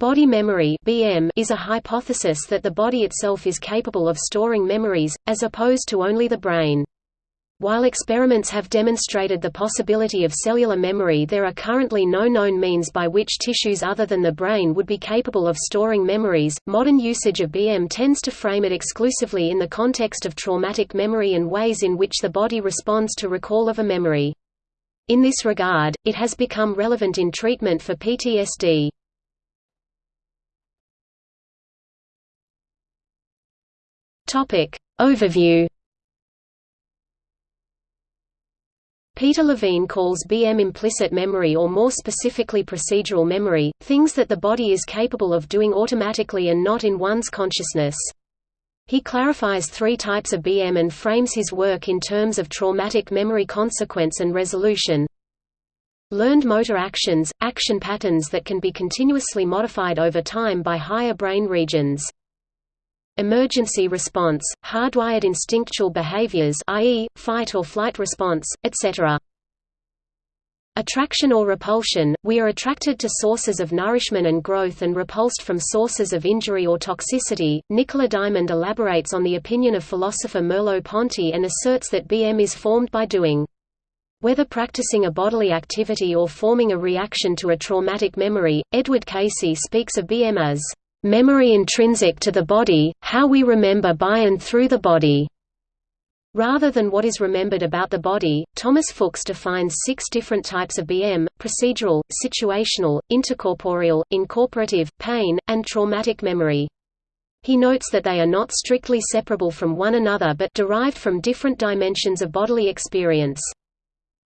Body memory (BM) is a hypothesis that the body itself is capable of storing memories, as opposed to only the brain. While experiments have demonstrated the possibility of cellular memory there are currently no known means by which tissues other than the brain would be capable of storing memories. Modern usage of BM tends to frame it exclusively in the context of traumatic memory and ways in which the body responds to recall of a memory. In this regard, it has become relevant in treatment for PTSD. Topic. Overview Peter Levine calls BM implicit memory or more specifically procedural memory, things that the body is capable of doing automatically and not in one's consciousness. He clarifies three types of BM and frames his work in terms of traumatic memory consequence and resolution. Learned motor actions, action patterns that can be continuously modified over time by higher brain regions emergency response, hardwired instinctual behaviors i.e., fight or flight response, etc. Attraction or repulsion – We are attracted to sources of nourishment and growth and repulsed from sources of injury or toxicity. Nicola Diamond elaborates on the opinion of philosopher Merleau-Ponty and asserts that BM is formed by doing. Whether practicing a bodily activity or forming a reaction to a traumatic memory, Edward Casey speaks of BM as memory intrinsic to the body, how we remember by and through the body. Rather than what is remembered about the body, Thomas Fuchs defines six different types of BM, procedural, situational, intercorporeal, incorporative, pain, and traumatic memory. He notes that they are not strictly separable from one another but derived from different dimensions of bodily experience.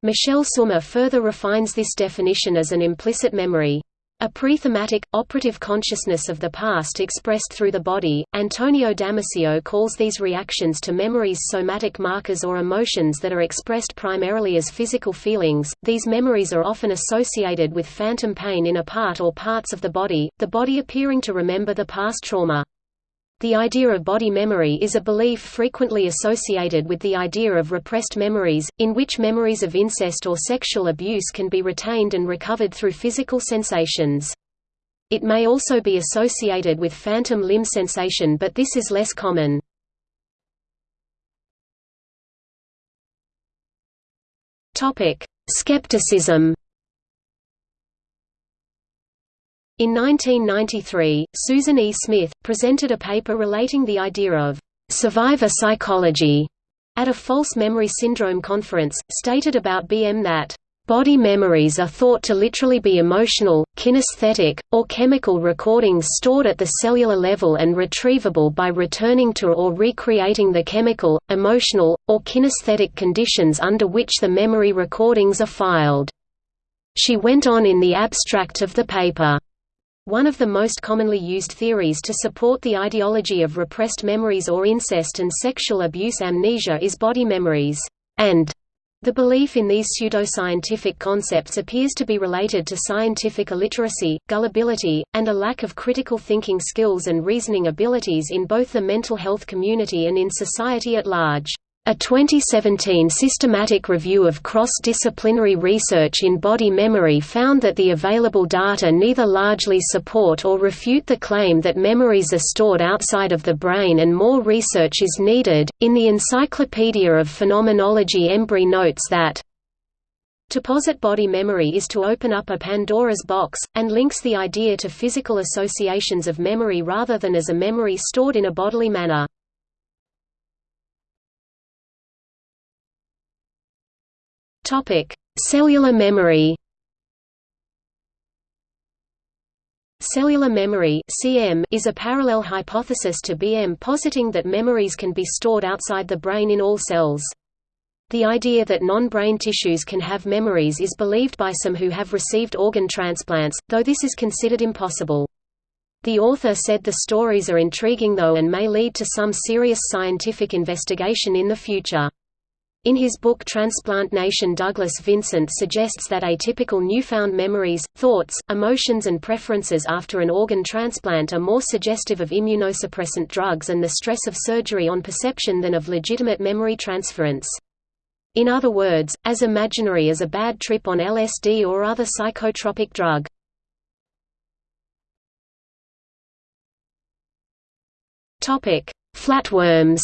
Michela Summa further refines this definition as an implicit memory. A pre-thematic, operative consciousness of the past expressed through the body. Antonio Damasio calls these reactions to memories somatic markers or emotions that are expressed primarily as physical feelings. These memories are often associated with phantom pain in a part or parts of the body, the body appearing to remember the past trauma. The idea of body memory is a belief frequently associated with the idea of repressed memories, in which memories of incest or sexual abuse can be retained and recovered through physical sensations. It may also be associated with phantom limb sensation but this is less common. Skepticism In 1993, Susan E. Smith, presented a paper relating the idea of «survivor psychology» at a false memory syndrome conference, stated about BM that Body memories are thought to literally be emotional, kinesthetic, or chemical recordings stored at the cellular level and retrievable by returning to or recreating the chemical, emotional, or kinesthetic conditions under which the memory recordings are filed. She went on in the abstract of the paper. One of the most commonly used theories to support the ideology of repressed memories or incest and sexual abuse amnesia is body memories, and the belief in these pseudoscientific concepts appears to be related to scientific illiteracy, gullibility, and a lack of critical thinking skills and reasoning abilities in both the mental health community and in society at large. A 2017 systematic review of cross-disciplinary research in body memory found that the available data neither largely support or refute the claim that memories are stored outside of the brain and more research is needed. In the Encyclopedia of Phenomenology Embree notes that to posit body memory is to open up a Pandora's box, and links the idea to physical associations of memory rather than as a memory stored in a bodily manner. Topic: Cellular memory. Cellular memory (CM) is a parallel hypothesis to BM positing that memories can be stored outside the brain in all cells. The idea that non-brain tissues can have memories is believed by some who have received organ transplants, though this is considered impossible. The author said the stories are intriguing though and may lead to some serious scientific investigation in the future. In his book Transplant Nation Douglas Vincent suggests that atypical newfound memories, thoughts, emotions and preferences after an organ transplant are more suggestive of immunosuppressant drugs and the stress of surgery on perception than of legitimate memory transference. In other words, as imaginary as a bad trip on LSD or other psychotropic drug. Flatworms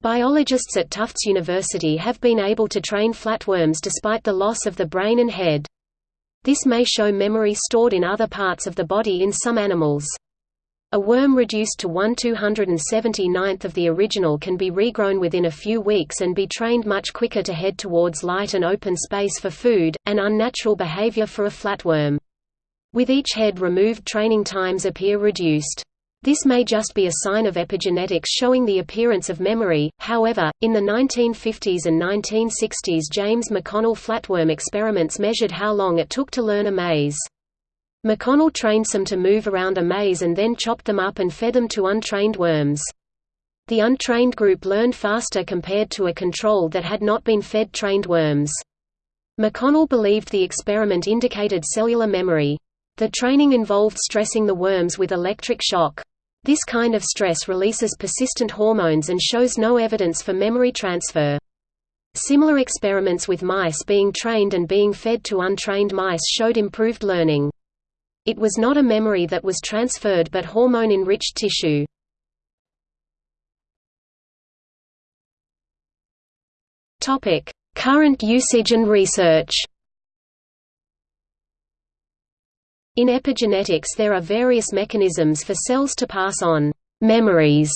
Biologists at Tufts University have been able to train flatworms despite the loss of the brain and head. This may show memory stored in other parts of the body in some animals. A worm reduced to 1 279th of the original can be regrown within a few weeks and be trained much quicker to head towards light and open space for food, an unnatural behavior for a flatworm. With each head removed training times appear reduced. This may just be a sign of epigenetics showing the appearance of memory, however, in the 1950s and 1960s James McConnell flatworm experiments measured how long it took to learn a maze. McConnell trained some to move around a maze and then chopped them up and fed them to untrained worms. The untrained group learned faster compared to a control that had not been fed trained worms. McConnell believed the experiment indicated cellular memory. The training involved stressing the worms with electric shock. This kind of stress releases persistent hormones and shows no evidence for memory transfer. Similar experiments with mice being trained and being fed to untrained mice showed improved learning. It was not a memory that was transferred but hormone-enriched tissue. Current usage and research In epigenetics there are various mechanisms for cells to pass on «memories»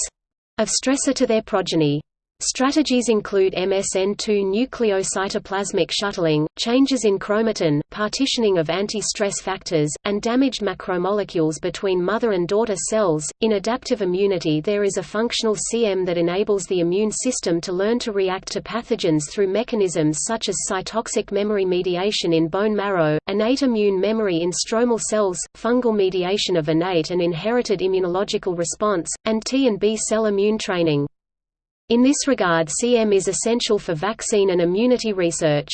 of stressor to their progeny. Strategies include MSN2 nucleocytoplasmic shuttling, changes in chromatin, partitioning of anti-stress factors, and damaged macromolecules between mother and daughter cells. In adaptive immunity, there is a functional CM that enables the immune system to learn to react to pathogens through mechanisms such as cytotoxic memory mediation in bone marrow, innate immune memory in stromal cells, fungal mediation of innate and inherited immunological response, and T and B cell immune training. In this regard CM is essential for vaccine and immunity research.